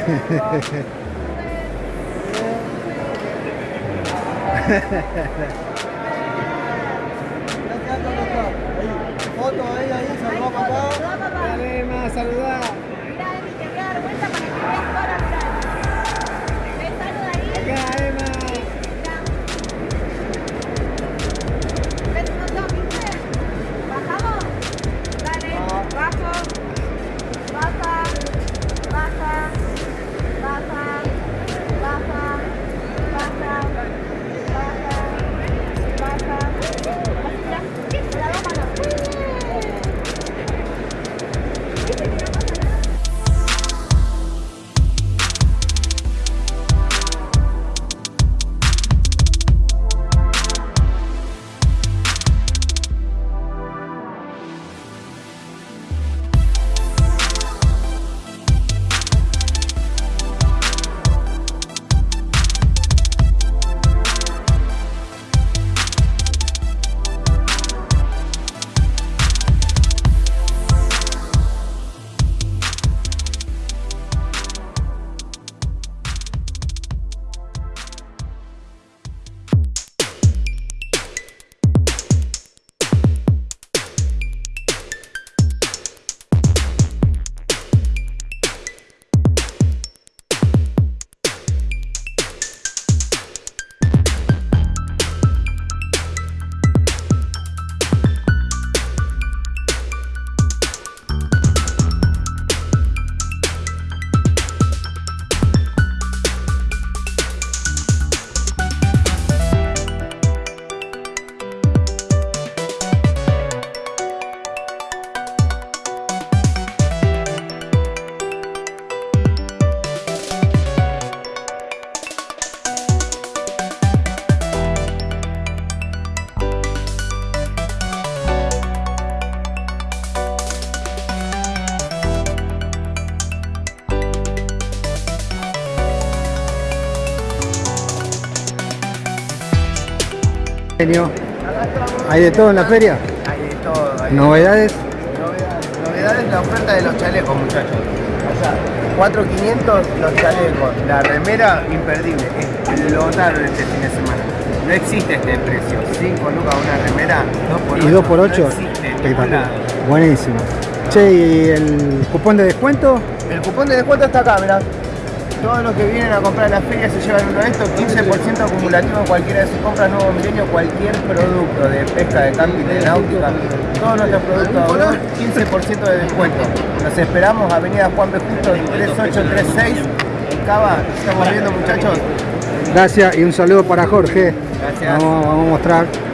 Ha ha ha ha. Genio. ¿Hay de todo en la feria? Hay de todo. Hay ¿Novedades? novedades. Novedades la oferta de los chalecos, muchachos. O sea, 4.500 los chalecos. La remera, imperdible. Explotaron este fin de semana. No existe este precio. 5 lucas una remera, 2 por 8. ¿Y 2 por 8 No existe en ningún Espectacular. lado. Buenísimo. Che, ¿y el cupón de descuento? El cupón de descuento está acá, mirá. Todos los que vienen a comprar la feria se llevan uno de estos, 15% acumulativo en cualquiera de sus compras nuevo milenio, cualquier producto de pesca, de camping, de náutica, todos nuestros productos, 15% de descuento. Nos esperamos, Avenida Juan B. Justo, 3836, en Cava, estamos viendo muchachos. Gracias y un saludo para Jorge. Gracias. Vamos, vamos a mostrar.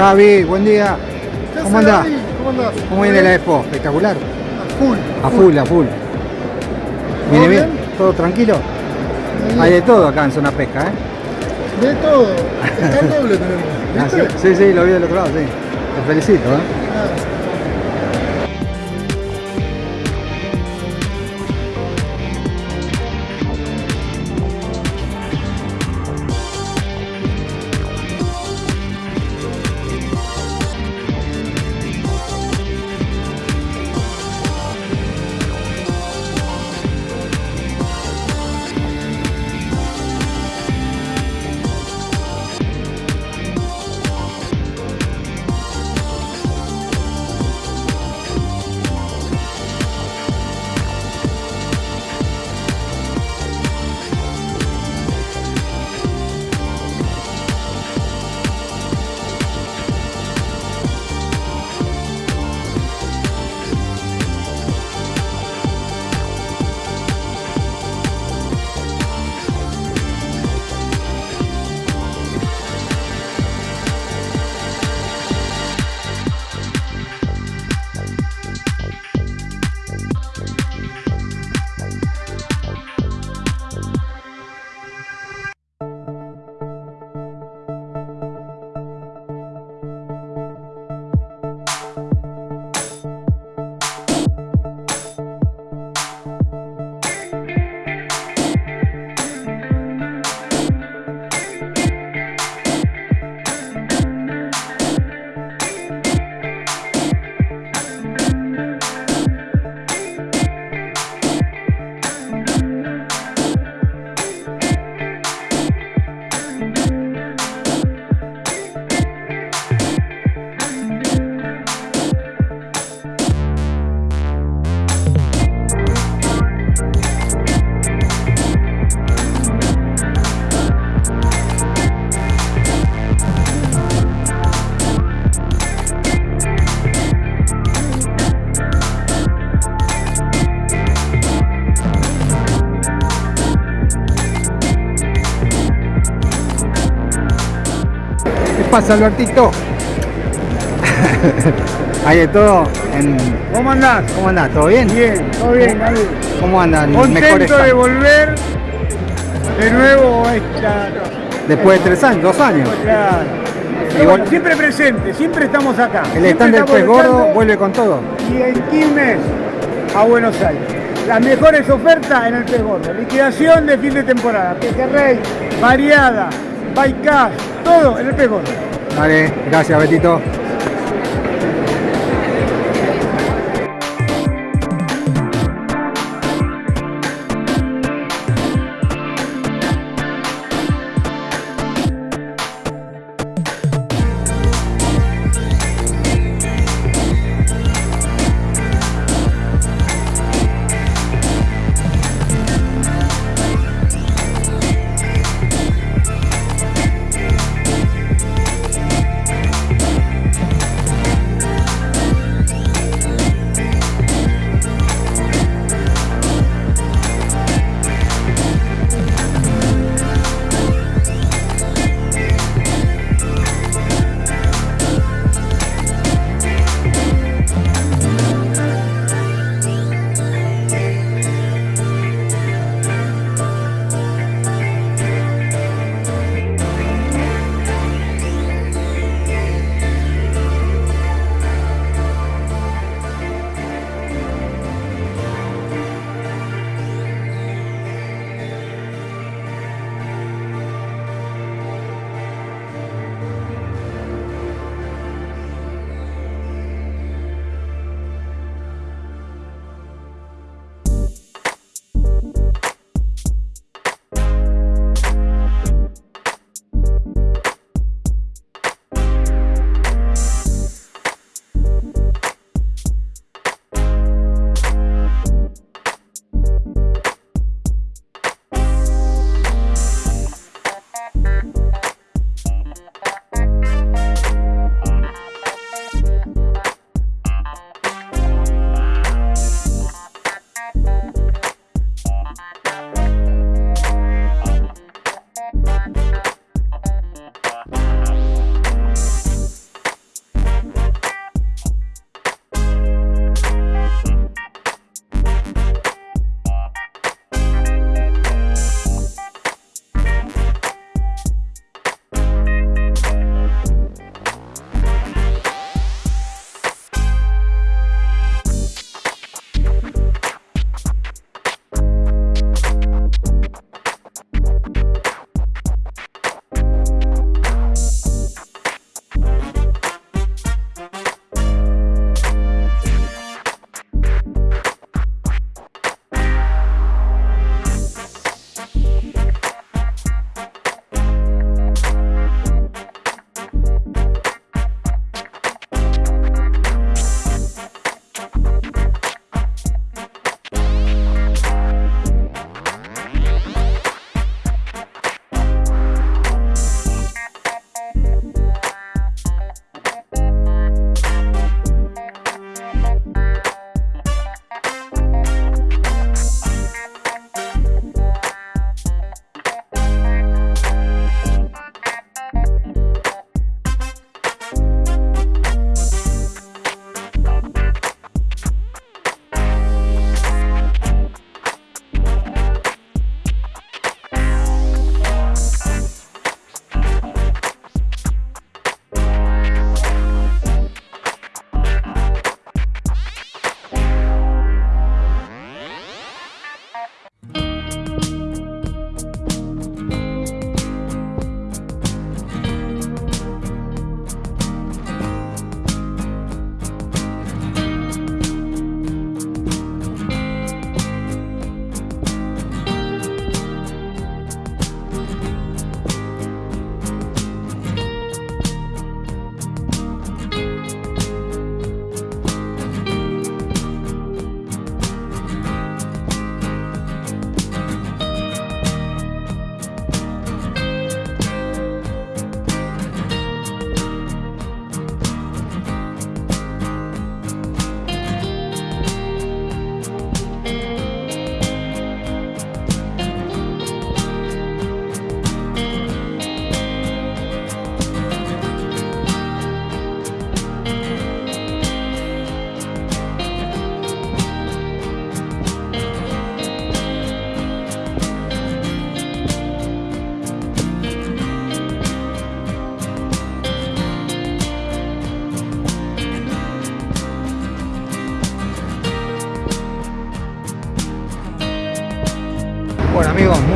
Javi, buen día. ¿Qué ¿Cómo andás? ¿Cómo andás? ¿Cómo viene la expo? Espectacular. A full. A full, a full. ¿Viene ¿Todo bien? ¿Todo tranquilo? Hay de todo acá en Zona Pesca, ¿eh? De todo. Está el doble tenemos. Ah, sí, sí, lo vi del otro lado, sí. Te felicito, ¿eh? Pasa, Albertito? Hay de todo en... ¿Cómo andás? ¿Cómo andás? ¿Todo bien? Bien, todo bien, David. ¿Cómo andan? Contento de volver de nuevo a esta... Después de tres años, dos años. Claro. Pero Igual- bueno, siempre presente, siempre estamos acá. El stand del pez gordo vuelve con todo. Y en Quilmes a Buenos Aires. Las mejores ofertas en el pez gordo. Liquidación de fin de temporada. Pejerrey, variada, bycast, todo en el gordo. Vale, gracias, Betito.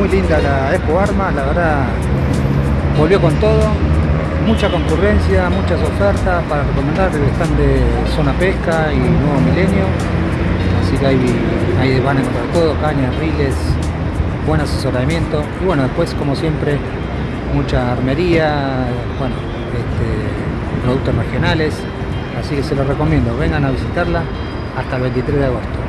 Muy linda la Expo Armas, la verdad volvió con todo, mucha concurrencia, muchas ofertas para recomendar el stand de Zona Pesca y Nuevo Milenio, así que ahí, van a encontrar todo, cañas, riles, buen asesoramiento. Y bueno, después como siempre mucha armería, bueno, este, productos regionales, así que se los recomiendo, vengan a visitarla hasta el 23 de agosto.